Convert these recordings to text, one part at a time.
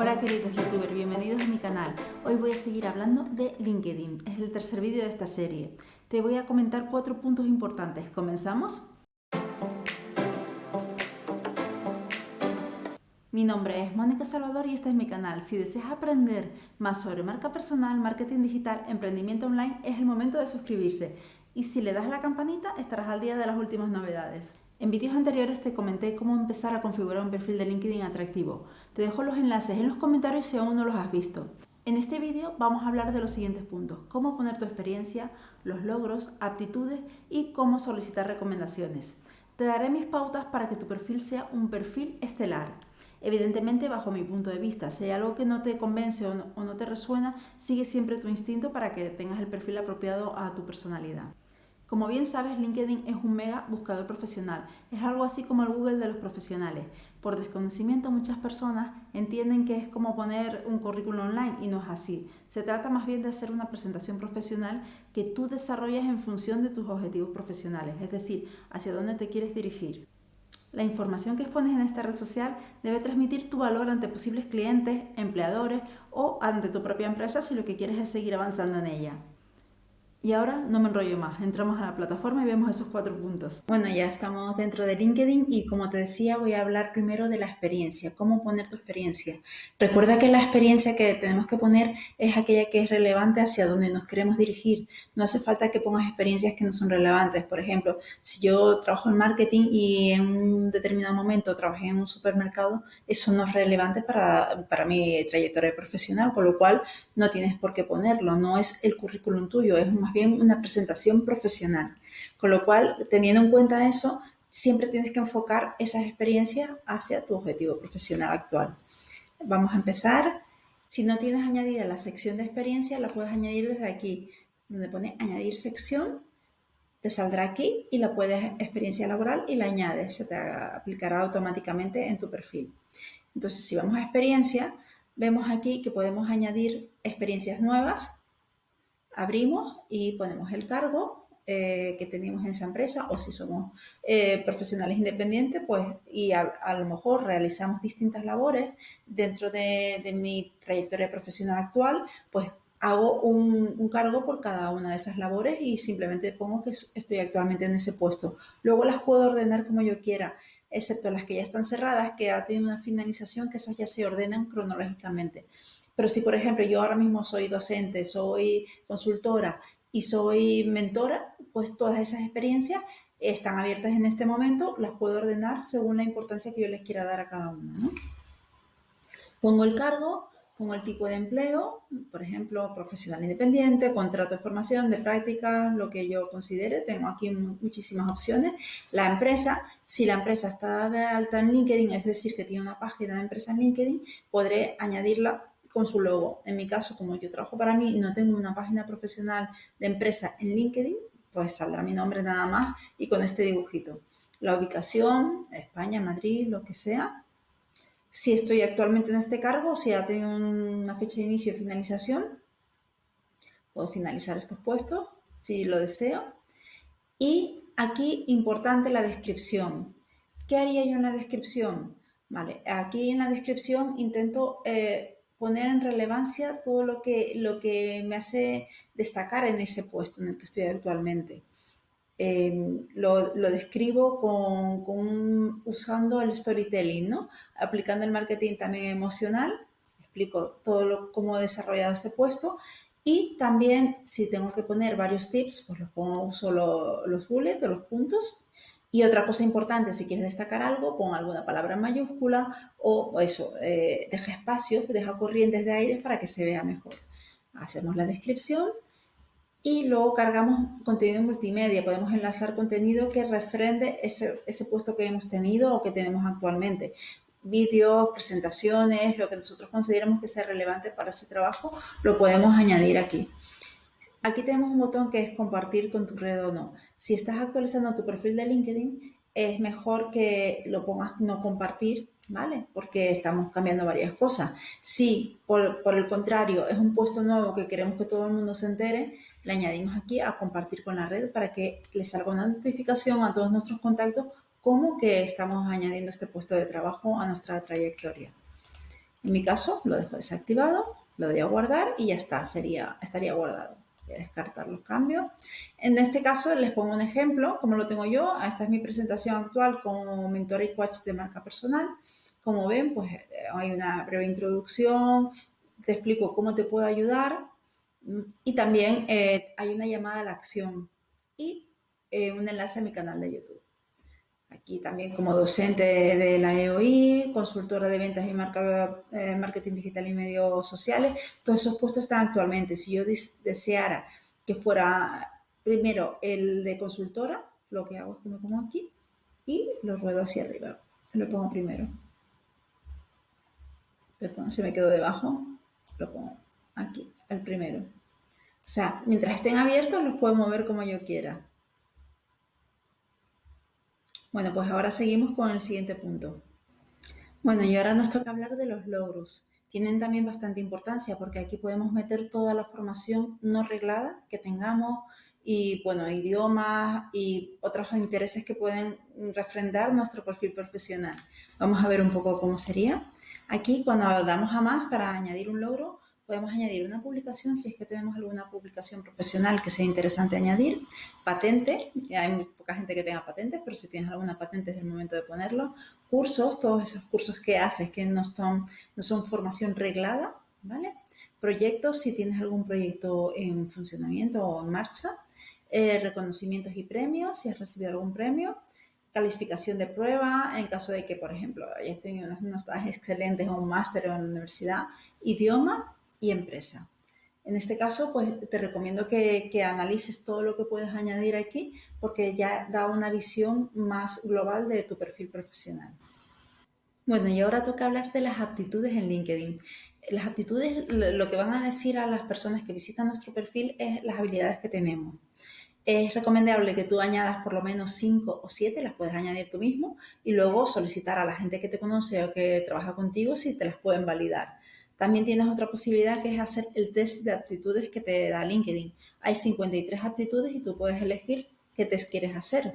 Hola queridos youtubers, bienvenidos a mi canal. Hoy voy a seguir hablando de LinkedIn. Es el tercer vídeo de esta serie. Te voy a comentar cuatro puntos importantes. ¿Comenzamos? Mi nombre es Mónica Salvador y este es mi canal. Si deseas aprender más sobre marca personal, marketing digital, emprendimiento online, es el momento de suscribirse. Y si le das a la campanita, estarás al día de las últimas novedades. En vídeos anteriores te comenté cómo empezar a configurar un perfil de LinkedIn atractivo. Te dejo los enlaces en los comentarios si aún no los has visto. En este vídeo vamos a hablar de los siguientes puntos. Cómo poner tu experiencia, los logros, aptitudes y cómo solicitar recomendaciones. Te daré mis pautas para que tu perfil sea un perfil estelar. Evidentemente, bajo mi punto de vista, si hay algo que no te convence o no, o no te resuena, sigue siempre tu instinto para que tengas el perfil apropiado a tu personalidad. Como bien sabes, LinkedIn es un mega buscador profesional. Es algo así como el Google de los profesionales. Por desconocimiento, muchas personas entienden que es como poner un currículum online y no es así. Se trata más bien de hacer una presentación profesional que tú desarrollas en función de tus objetivos profesionales, es decir, hacia dónde te quieres dirigir. La información que expones en esta red social debe transmitir tu valor ante posibles clientes, empleadores o ante tu propia empresa si lo que quieres es seguir avanzando en ella. Y ahora no me enrollo más, entramos a la plataforma y vemos esos cuatro puntos. Bueno, ya estamos dentro de LinkedIn y como te decía voy a hablar primero de la experiencia, cómo poner tu experiencia. Recuerda que la experiencia que tenemos que poner es aquella que es relevante hacia donde nos queremos dirigir. No hace falta que pongas experiencias que no son relevantes. Por ejemplo, si yo trabajo en marketing y en un determinado momento trabajé en un supermercado, eso no es relevante para, para mi trayectoria profesional, con lo cual no tienes por qué ponerlo. No es el currículum tuyo, es bien una presentación profesional. Con lo cual, teniendo en cuenta eso, siempre tienes que enfocar esas experiencias hacia tu objetivo profesional actual. Vamos a empezar. Si no tienes añadida la sección de experiencia, la puedes añadir desde aquí, donde pone añadir sección, te saldrá aquí y la puedes experiencia laboral y la añades, se te aplicará automáticamente en tu perfil. Entonces, si vamos a experiencia, vemos aquí que podemos añadir experiencias nuevas abrimos y ponemos el cargo eh, que tenemos en esa empresa o si somos eh, profesionales independientes, pues y a, lo mejor realizamos distintas labores dentro de, mi trayectoria profesional actual, pues hago un, un, cargo por cada una de esas labores y simplemente pongo que estoy actualmente en ese puesto. Luego las puedo ordenar como yo quiera, excepto las que ya están cerradas, que ya tienen una finalización, que esas ya se ordenan cronológicamente. Pero si, por ejemplo, yo ahora mismo soy docente, soy consultora y soy mentora, pues todas esas experiencias están abiertas en este momento, las puedo ordenar según la importancia que yo les quiera dar a cada una. Pongo el cargo, pongo el tipo de empleo, por ejemplo, profesional independiente, contrato de formación, de práctica, lo que yo considere. Tengo aquí muchísimas opciones. La empresa, si la empresa está de alta en LinkedIn, es decir, que tiene una página de empresa en LinkedIn, podré añadirla con su logo. En mi caso, como yo trabajo para mí y no tengo una página profesional de empresa en LinkedIn, pues saldrá mi nombre nada más y con este dibujito. La ubicación, España, Madrid, lo que sea. Si estoy actualmente en este cargo, si ha tenido una fecha de inicio y finalización, puedo finalizar estos puestos si lo deseo. Y aquí, importante, la descripción. ¿Qué haría yo en la descripción? Vale, aquí en la descripción intento eh, poner en relevancia todo lo que, lo que me hace destacar en ese puesto en el que estoy actualmente. Em, lo, describo con, usando el storytelling, ¿no? aplicando el marketing también emocional, explico todo lo, cómo he desarrollado este puesto y también si tengo que poner varios tips, pues los pongo, uso los bullets o los puntos y otra cosa importante, si quieres destacar algo, pon alguna palabra en mayúscula o, eso, eh, deja espacios, deja corrientes de aire para que se vea mejor. Hacemos la descripción y luego cargamos contenido multimedia. Podemos enlazar contenido que refrende ese, ese puesto que hemos tenido o que tenemos actualmente. Vídeos, presentaciones, lo que nosotros consideramos que sea relevante para ese trabajo, lo podemos añadir aquí. Aquí tenemos un botón que es compartir con tu red o no. Si estás actualizando tu perfil de LinkedIn, es mejor que lo pongas no compartir, ¿vale? Porque estamos cambiando varias cosas. Si, por, el contrario, es un puesto nuevo que queremos que todo el mundo se entere, le añadimos aquí a compartir con la red para que les salga una notificación a todos nuestros contactos como que estamos añadiendo este puesto de trabajo a nuestra trayectoria. En mi caso, lo dejo desactivado, lo doy a guardar y ya está, sería, estaría guardado. Voy a descartar los cambios. En este caso, les pongo un ejemplo, como lo tengo yo. Esta es mi presentación actual como mentor y coach de marca personal. Como ven, pues eh, hay una breve introducción, te explico cómo te puedo ayudar mm, y también eh, hay una llamada a la acción y eh, un enlace a mi canal de YouTube. Aquí también como docente de la EOI, consultora de ventas y marca, marketing digital y medios sociales, todos esos puestos están actualmente. Si yo deseara que fuera primero el de consultora, lo que hago es que me pongo aquí y lo ruedo hacia arriba. Lo pongo primero perdón, se me quedó debajo, lo pongo aquí, el primero. O sea, mientras estén abiertos los puedo mover como yo quiera. Bueno, pues ahora seguimos con el siguiente punto. Bueno, y ahora nos toca hablar de los logros. Tienen también bastante importancia porque aquí podemos meter toda la formación no reglada que tengamos y, bueno, idiomas y otros intereses que pueden refrendar nuestro perfil profesional. Vamos a ver un poco cómo sería. Aquí, cuando damos a más para añadir un logro, podemos añadir una publicación si es que tenemos alguna publicación profesional que sea interesante añadir, patente, hay poca gente que tenga patentes, pero si tienes alguna patente es el momento de ponerlo, cursos, todos esos cursos que haces que no son, no son formación reglada, ¿vale? Proyectos, si tienes algún proyecto en funcionamiento o en marcha, eh, reconocimientos y premios, si has recibido algún premio, calificación de prueba en caso de que, por ejemplo, hayas tenido unos, unos excelentes o un máster en la universidad, idioma y empresa. En este caso, pues te recomiendo que, que, analices todo lo que puedes añadir aquí porque ya da una visión más global de tu perfil profesional. Bueno, y ahora toca hablar de las aptitudes en LinkedIn. Las aptitudes, lo que van a decir a las personas que visitan nuestro perfil es las habilidades que tenemos es recomendable que tú añadas por lo menos 5 o 7, las puedes añadir tú mismo y luego solicitar a la gente que te conoce o que trabaja contigo si te las pueden validar. También tienes otra posibilidad que es hacer el test de aptitudes que te da LinkedIn. Hay 53 aptitudes y tú puedes elegir qué test quieres hacer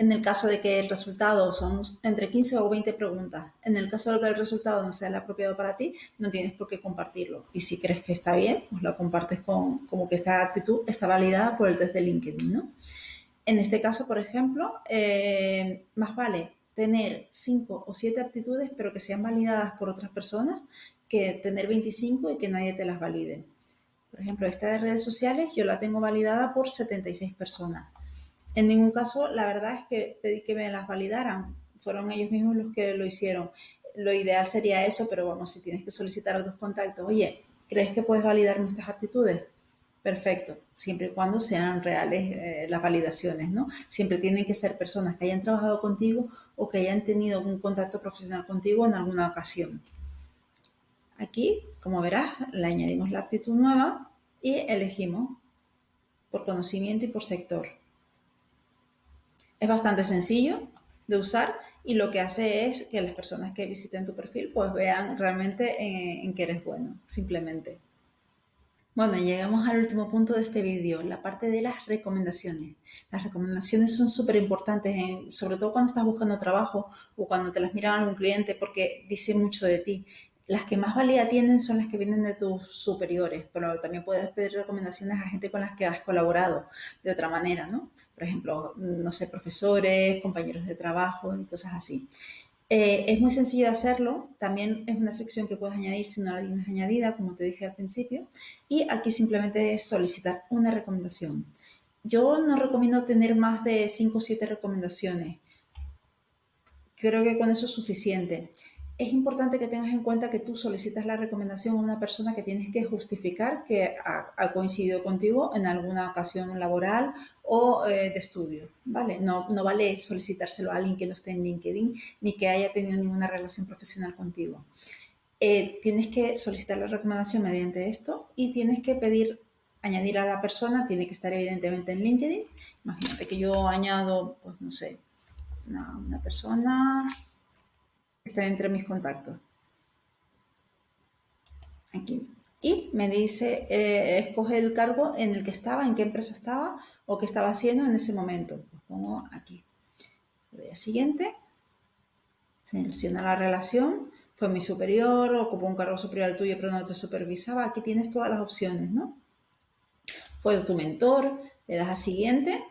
en el caso de que el resultado son entre 15 o 20 preguntas. En el caso de que el resultado no sea el apropiado para ti, no tienes por qué compartirlo. Y si crees que está bien, pues lo compartes con, como que esta actitud está validada por el test de LinkedIn, ¿no? En este caso, por ejemplo, eh, más vale tener 5 o 7 aptitudes, pero que sean validadas por otras personas, que tener 25 y que nadie te las valide. Por ejemplo, esta de redes sociales yo la tengo validada por 76 personas en ningún caso, la verdad es que pedí que me las validaran. Fueron ellos mismos los que lo hicieron. Lo ideal sería eso, pero vamos, si tienes que solicitar a tus contactos, oye, ¿crees que puedes validar nuestras actitudes? Perfecto, siempre y cuando sean reales eh, las validaciones, ¿no? Siempre tienen que ser personas que hayan trabajado contigo o que hayan tenido un contacto profesional contigo en alguna ocasión. Aquí, como verás, le añadimos la actitud nueva y elegimos por conocimiento y por sector. Es bastante sencillo de usar y lo que hace es que las personas que visiten tu perfil pues vean realmente en, que eres bueno, simplemente. Bueno, llegamos al último punto de este vídeo, la parte de las recomendaciones. Las recomendaciones son súper importantes, sobre todo cuando estás buscando trabajo o cuando te las mira algún cliente porque dice mucho de ti. Las que más valía tienen son las que vienen de tus superiores, pero también puedes pedir recomendaciones a gente con las que has colaborado de otra manera, ¿no? por ejemplo, no sé, profesores, compañeros de trabajo y cosas así. Eh, es muy sencillo de hacerlo, también es una sección que puedes añadir si no la tienes añadida, como te dije al principio, y aquí simplemente es solicitar una recomendación. Yo no recomiendo tener más de 5 o 7 recomendaciones, creo que con eso es suficiente es importante que tengas en cuenta que tú solicitas la recomendación a una persona que tienes que justificar que ha, coincidido contigo en alguna ocasión laboral o eh, de estudio, ¿vale? No, no vale solicitárselo a alguien que no esté en LinkedIn ni que haya tenido ninguna relación profesional contigo. Eh, tienes que solicitar la recomendación mediante esto y tienes que pedir, añadir a la persona, tiene que estar evidentemente en LinkedIn. Imagínate que yo añado, pues no sé, una, una persona está entre mis contactos. Aquí. Y me dice, eh, escoge el cargo en el que estaba, en qué empresa estaba o qué estaba haciendo en ese momento. Pues pongo aquí. Voy a siguiente. Selecciona la relación. fue mi superior, ocupó un cargo superior al tuyo pero no te supervisaba, aquí tienes todas las opciones, ¿no? Fue tu mentor, le das a siguiente,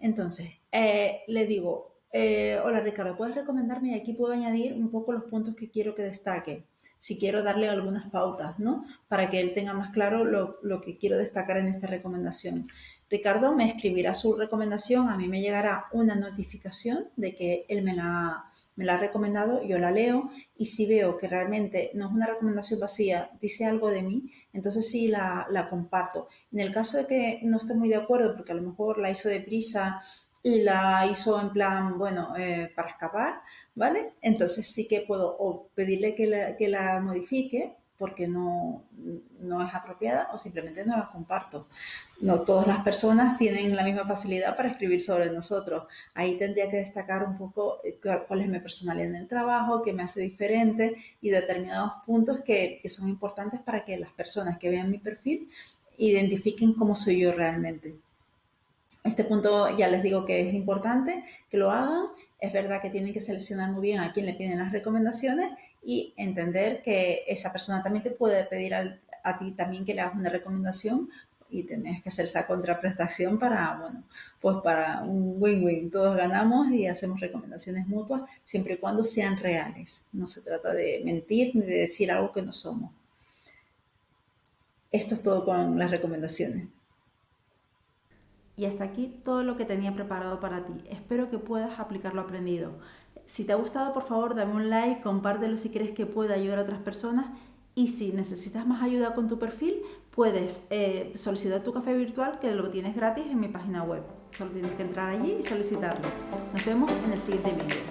entonces eh, le digo, eh, hola Ricardo, ¿puedes recomendarme? Y aquí puedo añadir un poco los puntos que quiero que destaque si quiero darle algunas pautas, ¿no? Para que él tenga más claro lo, que quiero destacar en esta recomendación. Ricardo me escribirá su recomendación, a mí me llegará una notificación de que él me la, me la ha recomendado, yo la leo y si veo que realmente no es una recomendación vacía, dice algo de mí, entonces sí la, la comparto. En el caso de que no esté muy de acuerdo, porque a lo mejor la hizo deprisa y la hizo en plan, bueno, eh, para escapar, ¿vale? Entonces sí que puedo o pedirle que la, que la modifique porque no, no, es apropiada o simplemente no la comparto. No todas las personas tienen la misma facilidad para escribir sobre nosotros. Ahí tendría que destacar un poco eh, cuál es mi personalidad en el trabajo, qué me hace diferente y determinados puntos que, que son importantes para que las personas que vean mi perfil identifiquen cómo soy yo realmente. Este punto ya les digo que es importante que lo hagan. Es verdad que tienen que seleccionar muy bien a quién le piden las recomendaciones y entender que esa persona también te puede pedir a ti también que le hagas una recomendación y tenés que hacer esa contraprestación para, bueno, pues para un win-win. Todos ganamos y hacemos recomendaciones mutuas siempre y cuando sean reales. No se trata de mentir ni de decir algo que no somos. Esto es todo con las recomendaciones. Y hasta aquí todo lo que tenía preparado para ti. Espero que puedas aplicar lo aprendido. Si te ha gustado, por favor, dame un like, compártelo si crees que puede ayudar a otras personas. Y si necesitas más ayuda con tu perfil, puedes eh, solicitar tu café virtual, que lo tienes gratis en mi página web. Solo tienes que entrar allí y solicitarlo. Nos vemos en el siguiente vídeo.